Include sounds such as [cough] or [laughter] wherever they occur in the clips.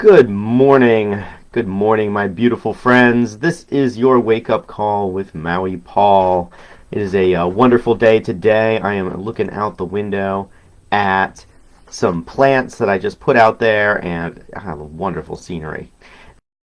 Good morning. Good morning, my beautiful friends. This is your wake up call with Maui Paul. It is a, uh, wonderful day today. I am looking out the window at some plants that I just put out there and I have a wonderful scenery.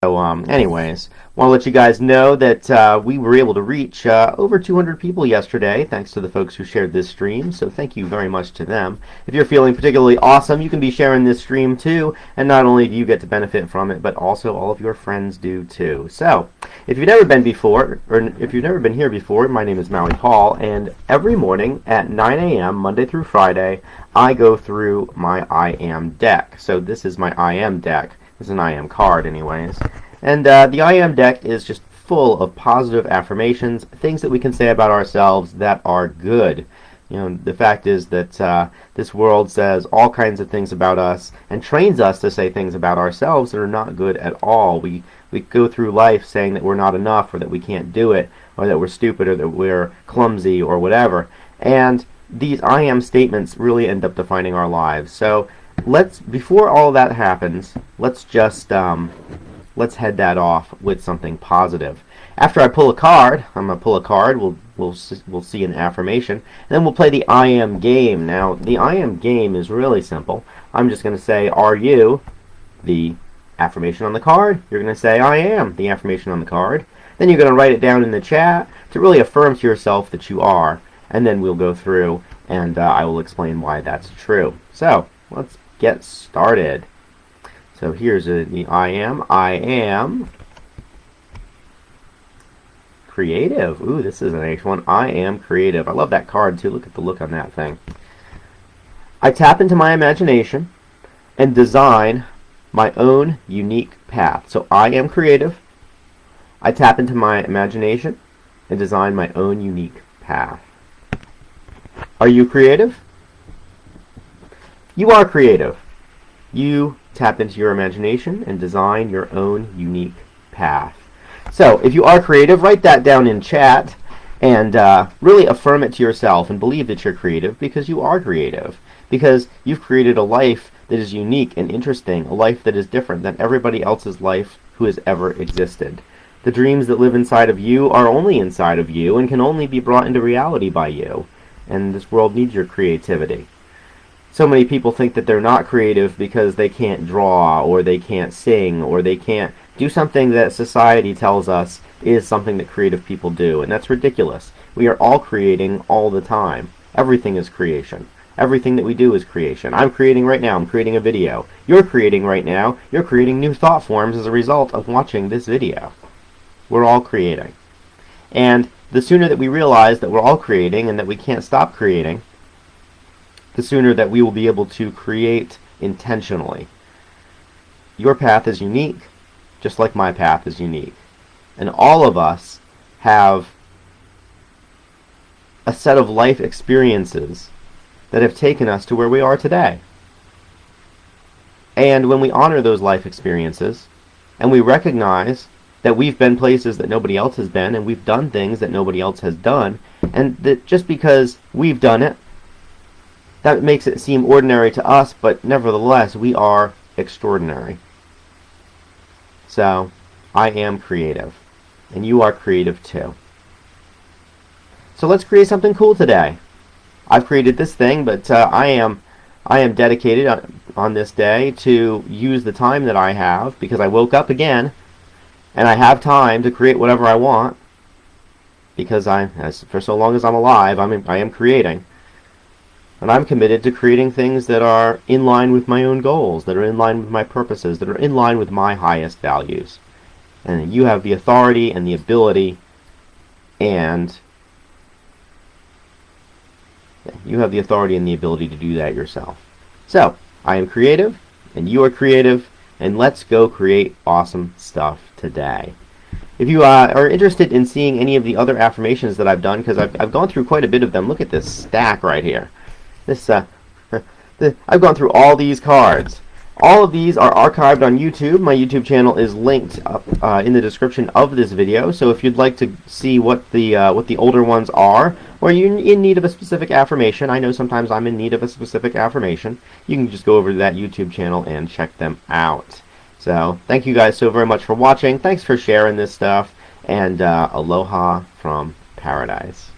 So, um, anyways, want to let you guys know that uh, we were able to reach uh, over 200 people yesterday, thanks to the folks who shared this stream. So, thank you very much to them. If you're feeling particularly awesome, you can be sharing this stream too, and not only do you get to benefit from it, but also all of your friends do too. So, if you've never been before, or if you've never been here before, my name is Maui Paul, and every morning at 9 a.m., Monday through Friday, I go through my I Am deck. So, this is my I Am deck. It's an I Am card, anyways. And uh, the I Am deck is just full of positive affirmations, things that we can say about ourselves that are good. You know, the fact is that uh, this world says all kinds of things about us and trains us to say things about ourselves that are not good at all. We we go through life saying that we're not enough or that we can't do it or that we're stupid or that we're clumsy or whatever. And these I am statements really end up defining our lives. So let's before all that happens, let's just um, let's head that off with something positive. After I pull a card, I'm gonna pull a card. We'll we'll we'll see an affirmation, and then we'll play the I am game. Now the I am game is really simple. I'm just gonna say, "Are you?" the affirmation on the card. You're gonna say, "I am." the affirmation on the card. Then you're gonna write it down in the chat to really affirm to yourself that you are, and then we'll go through and uh, I will explain why that's true. So let's get started. So here's a, the I am. I am creative. Ooh, this is an H1. I am creative. I love that card too. Look at the look on that thing. I tap into my imagination and design my own unique path. So I am creative. I tap into my imagination and design my own unique path. Are you creative? You are creative. You tap into your imagination and design your own unique path. So, if you are creative, write that down in chat and uh, really affirm it to yourself and believe that you're creative because you are creative. Because you've created a life that is unique and interesting, a life that is different than everybody else's life who has ever existed. The dreams that live inside of you are only inside of you and can only be brought into reality by you. And this world needs your creativity so many people think that they're not creative because they can't draw or they can't sing or they can't do something that society tells us is something that creative people do and that's ridiculous. We are all creating all the time. Everything is creation. Everything that we do is creation. I'm creating right now. I'm creating a video. You're creating right now. You're creating new thought forms as a result of watching this video. We're all creating. And the sooner that we realize that we're all creating and that we can't stop creating the sooner that we will be able to create intentionally. Your path is unique, just like my path is unique. And all of us have a set of life experiences that have taken us to where we are today. And when we honor those life experiences, and we recognize that we've been places that nobody else has been, and we've done things that nobody else has done, and that just because we've done it that makes it seem ordinary to us, but nevertheless, we are extraordinary. So, I am creative. And you are creative too. So let's create something cool today. I've created this thing, but uh, I am I am dedicated on, on this day to use the time that I have because I woke up again and I have time to create whatever I want because I, as, for so long as I'm alive, I'm, I am creating. And I'm committed to creating things that are in line with my own goals, that are in line with my purposes, that are in line with my highest values. And you have the authority and the ability and you have the authority and the ability to do that yourself. So, I am creative, and you are creative, and let's go create awesome stuff today. If you uh, are interested in seeing any of the other affirmations that I've done, because I've, I've gone through quite a bit of them, look at this stack right here. This, uh, [laughs] the, I've gone through all these cards. All of these are archived on YouTube. My YouTube channel is linked up uh, in the description of this video. So if you'd like to see what the uh, what the older ones are, or you're in need of a specific affirmation, I know sometimes I'm in need of a specific affirmation. You can just go over to that YouTube channel and check them out. So thank you guys so very much for watching. Thanks for sharing this stuff. And uh, aloha from paradise.